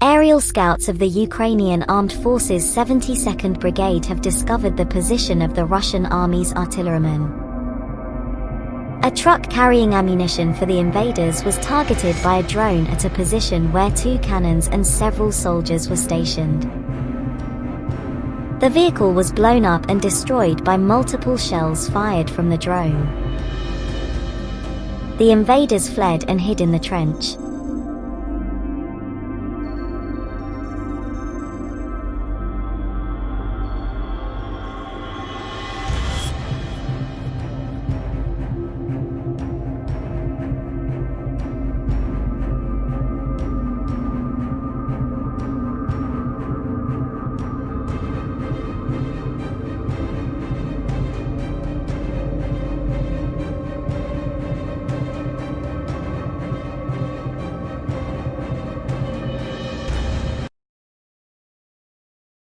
Aerial scouts of the Ukrainian Armed Forces 72nd Brigade have discovered the position of the Russian Army's artillerymen. A truck carrying ammunition for the invaders was targeted by a drone at a position where two cannons and several soldiers were stationed. The vehicle was blown up and destroyed by multiple shells fired from the drone. The invaders fled and hid in the trench.